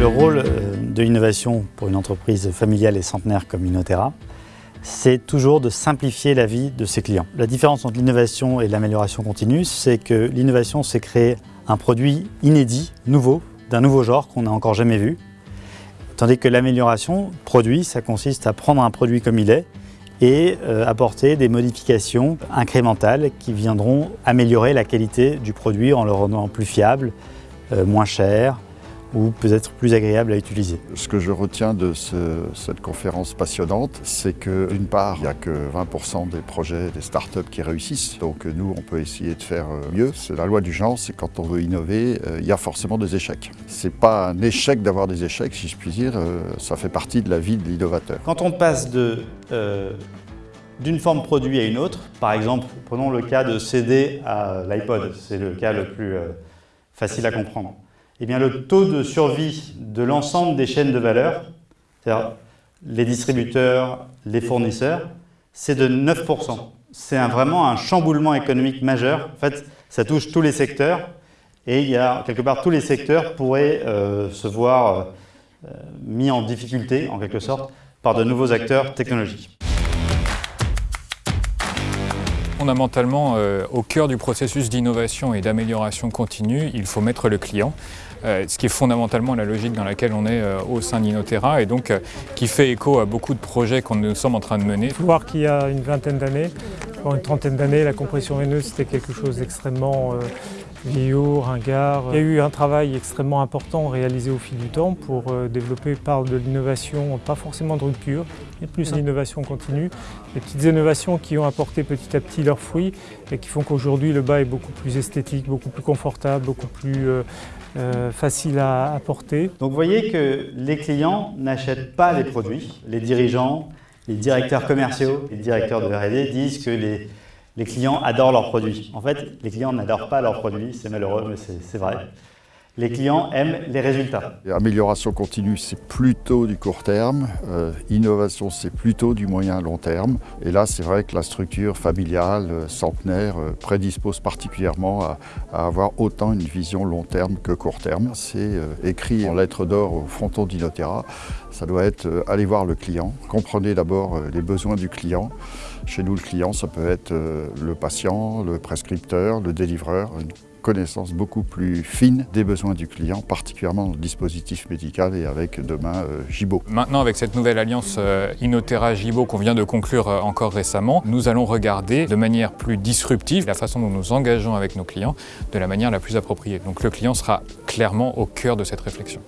Le rôle euh, de l'innovation pour une entreprise familiale et centenaire comme Inotera, c'est toujours de simplifier la vie de ses clients. La différence entre l'innovation et l'amélioration continue, c'est que l'innovation, c'est créer un produit inédit, nouveau, d'un nouveau genre qu'on n'a encore jamais vu, tandis que l'amélioration, produit, ça consiste à prendre un produit comme il est et euh, apporter des modifications incrémentales qui viendront améliorer la qualité du produit en le rendant plus fiable, euh, moins cher, ou peut-être plus agréable à utiliser. Ce que je retiens de cette conférence passionnante, c'est que d'une part, il n'y a que 20% des projets, des startups qui réussissent. Donc nous, on peut essayer de faire euh, mieux. C'est la loi du genre, c'est quand on veut innover, euh, il y a forcément des échecs. C'est pas un échec d'avoir des échecs, si je puis dire, euh, ça fait partie de la vie de l'innovateur. Quand on passe de d'une forme produit à une autre, par exemple, prenons le cas de CD à l'iPod, c'est le cas le plus facile à comprendre eh bien, le taux de survie de l'ensemble des chaînes de valeur, c'est-à-dire les distributeurs, les fournisseurs, c'est de 9%. C'est vraiment un chamboulement économique majeur. En fait, ça touche tous les secteurs et il y a quelque part tous les secteurs pourraient euh, se voir euh, mis en difficulté, en quelque sorte, par de nouveaux acteurs technologiques. Fondamentalement, euh, au cœur du processus d'innovation et d'amélioration continue, il faut mettre le client. Euh, ce qui est fondamentalement la logique dans laquelle on est euh, au sein d'Inotera et donc qui fait écho à beaucoup de projets qu'on nous sommes en train de mener. Il faut voir qu'il y a une vingtaine d'années, une trentaine d'années, la compression veineuse c'était quelque chose d'extrêmement vieillot, ringard. Il y a eu un travail extrêmement important réalisé au fil du temps pour euh, développer par de l'innovation, pas forcément de rupture, mais plus l'innovation continue. Des petites innovations qui ont apporté petit à petit leurs fruits et qui font qu'aujourd'hui le bas est beaucoup plus esthétique, beaucoup plus confortable, beaucoup plus euh, euh, facile à, porter. Donc vous voyez que les clients n'achètent pas les produits. Les dirigeants, les directeurs commerciaux, les directeurs de R&D disent que les les clients adorent leurs produits. En fait, les clients n'adorent pas leurs produits, c'est malheureux, mais c'est vrai. Les clients aiment les résultats. Amélioration continue, c'est plutôt du court terme. Euh, innovation, c'est plutôt du moyen long terme. Et là, c'est vrai que la structure familiale, euh, centenaire, euh, prédispose particulièrement à, avoir autant une vision long terme que court terme. C'est écrit en lettres d'or au fronton d'Inotera. Ça doit être aller voir le client. Comprenez d'abord les besoins du client. Chez nous, le client, ça peut être le patient, le prescripteur, le délivreur, connaissance beaucoup plus fine des besoins du client, particulièrement dans le dispositif médical et avec demain euh, Gibo. Maintenant, avec cette nouvelle alliance euh, Inotera-Gibo qu'on vient de conclure euh, encore récemment, nous allons regarder de manière plus disruptive la façon dont nous engageons avec nos clients de la manière la plus appropriée. Donc le client sera clairement au cœur de cette réflexion.